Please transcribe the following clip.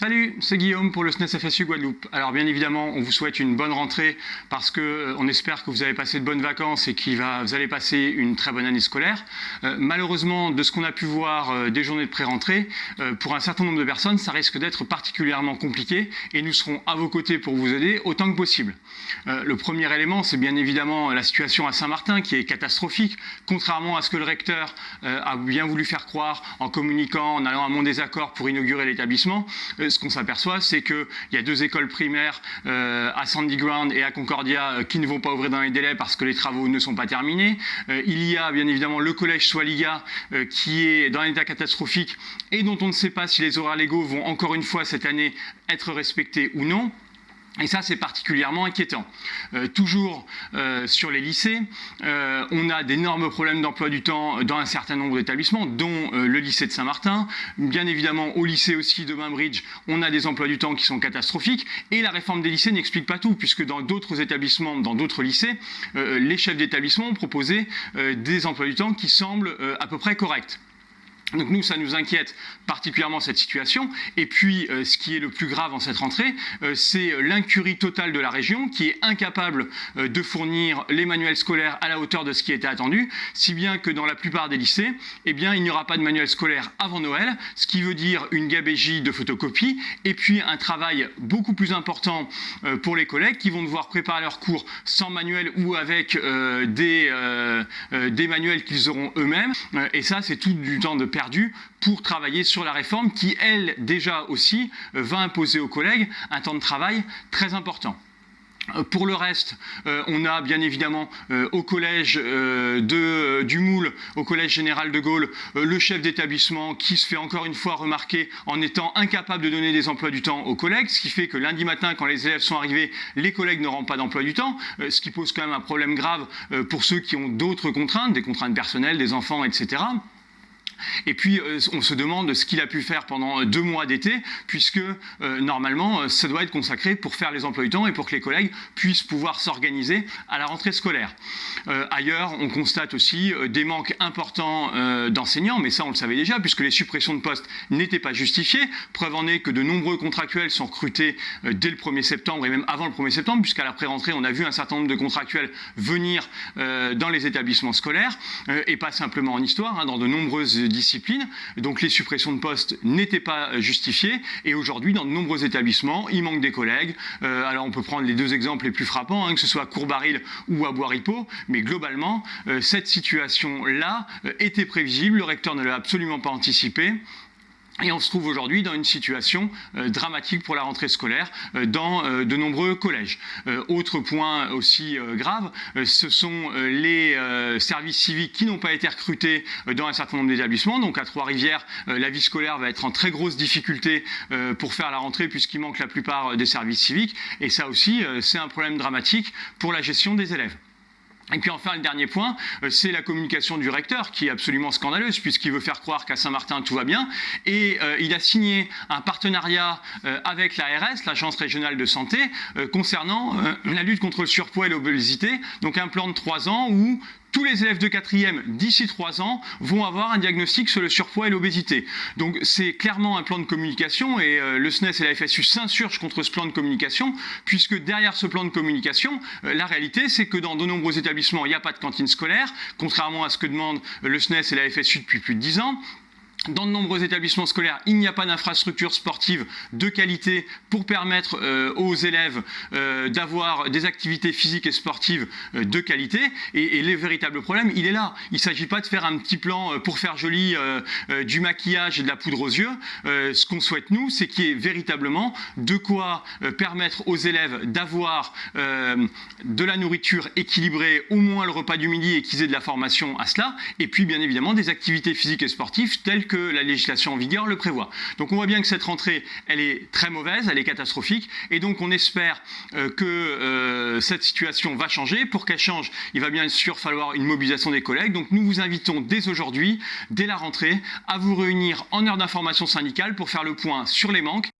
Salut, c'est Guillaume pour le SNES FSU Guadeloupe. Alors bien évidemment, on vous souhaite une bonne rentrée parce que euh, on espère que vous avez passé de bonnes vacances et que vous allez passer une très bonne année scolaire. Euh, malheureusement, de ce qu'on a pu voir euh, des journées de pré-rentrée, pour un certain nombre de personnes, ça risque d'être particulièrement compliqué et nous serons à vos côtés pour vous aider autant que possible. le premier élément, c'est bien évidemment la situation à Saint-Martin qui est catastrophique, contrairement à ce que le recteur a bien voulu faire croire en communiquant, en allant à mon désaccord pour inaugurer l'établissement ce qu'on s'aperçoit, c'est qu'il y a deux écoles primaires euh, à Sandy Ground et à Concordia euh, qui ne vont pas ouvrir dans les délais parce que les travaux ne sont pas terminés. Euh, il y a bien évidemment le collège Swaliga qui est dans un état catastrophique et dont on ne sait pas si les horaires légaux vont encore une fois cette année être respectés ou non. Et ça, c'est particulièrement inquiétant. Euh, toujours euh, sur les lycées, euh, on a d'énormes problèmes d'emploi du temps dans un certain nombre d'établissements, dont le lycée de Saint-Martin. Bien évidemment, au lycée aussi de Bainbridge, on a des emplois du temps qui sont catastrophiques. Et la réforme des lycées n'explique pas tout, puisque dans d'autres établissements, dans d'autres lycées, les chefs d'établissement ont proposé des emplois du temps qui semblent à peu près corrects. Donc nous, ça nous inquiète particulièrement cette situation. Et puis, euh, ce qui est le plus grave en cette rentrée, euh, c'est l'incurie totale de la région qui est incapable euh, de fournir les manuels scolaires à la hauteur de ce qui était attendu, si bien que dans la plupart des lycées, eh bien, il n'y aura pas de manuel scolaire avant Noël, ce qui veut dire une gabégie de photocopies, et puis un travail beaucoup plus important pour les collègues qui vont devoir préparer leurs cours sans manuel ou avec des, manuels qu'ils auront eux-mêmes. et ça, c'est tout du temps de pour travailler sur la réforme qui, elle, déjà aussi, euh, va imposer aux collègues un temps de travail très important. Euh, pour le reste, euh, on a bien évidemment au collège de, du Moule, au collège général de Gaulle, le chef d'établissement qui se fait encore une fois remarquer en étant incapable de donner des emplois du temps aux collègues, ce qui fait que lundi matin, quand les élèves sont arrivés, les collègues n'auront pas d'emploi du temps, ce qui pose quand même un problème grave pour ceux qui ont d'autres contraintes, des contraintes personnelles, des enfants, etc. Et puis, euh, on se demande ce qu'il a pu faire pendant deux mois d'été, puisque euh, normalement, euh, ça doit être consacré pour faire les emplois du temps et pour que les collègues puissent pouvoir s'organiser à la rentrée scolaire. ailleurs, on constate aussi des manques importants d'enseignants, mais ça, on le savait déjà, puisque les suppressions de postes n'étaient pas justifiées. Preuve en est que de nombreux contractuels sont recrutés dès le 1er septembre et même avant le 1er septembre, puisqu'à la pré-rentrée, on a vu un certain nombre de contractuels venir dans les établissements scolaires, et pas simplement en histoire, hein, dans de nombreuses discipline. Donc les suppressions de postes n'étaient pas justifiées. Et aujourd'hui, dans de nombreux établissements, il manque des collègues. Euh, alors on peut prendre les deux exemples les plus frappants, hein, que ce soit Courbaril ou à. Mais globalement, euh, cette situation-là euh, était prévisible. Le recteur ne l'a absolument pas anticipé. Et on se trouve aujourd'hui dans une situation euh, dramatique pour la rentrée scolaire euh, dans euh, de nombreux collèges. autre point aussi grave, ce sont les services civiques qui n'ont pas été recrutés dans un certain nombre d'établissements. Donc à Trois-Rivières, la vie scolaire va être en très grosse difficulté pour faire la rentrée puisqu'il manque la plupart des services civiques. Et ça aussi, c'est un problème dramatique pour la gestion des élèves. Et puis enfin, le dernier point, euh, c'est la communication du recteur qui est absolument scandaleuse puisqu'il veut faire croire qu'à Saint-Martin tout va bien. Et euh, il a signé un partenariat euh, avec l'ARS, l'Agence régionale de santé, concernant la lutte contre le surpoids et l'obésité. Donc un plan de trois ans où tous les élèves de quatrième d'ici trois ans vont avoir un diagnostic sur le surpoids et l'obésité. Donc c'est clairement un plan de communication et euh, le SNES et la FSU s'insurgent contre ce plan de communication puisque derrière ce plan de communication, euh, la réalité c'est que dans de nombreux établissements il n'y a pas de cantine scolaire, contrairement à ce que demandent le SNES et la FSU depuis plus de dix ans. Dans de nombreux établissements scolaires, il n'y a pas d'infrastructure sportive de qualité pour permettre euh, aux élèves euh, d'avoir des activités physiques et sportives euh, de qualité. Et, les véritables problèmes, il est là. Il ne s'agit pas de faire un petit plan pour faire joli du maquillage et de la poudre aux yeux. ce qu'on souhaite, nous, c'est qu'il y ait véritablement de quoi permettre aux élèves d'avoir de la nourriture équilibrée, au moins le repas du midi, et qu'ils aient de la formation à cela. Et puis, bien évidemment, des activités physiques et sportives telles que la législation en vigueur le prévoit. Donc on voit bien que cette rentrée, elle est très mauvaise, elle est catastrophique, et donc on espère euh, que euh, cette situation va changer. Pour qu'elle change, il va bien sûr falloir une mobilisation des collègues. Donc nous vous invitons dès aujourd'hui, dès la rentrée, à vous réunir en heure d'information syndicale pour faire le point sur les manques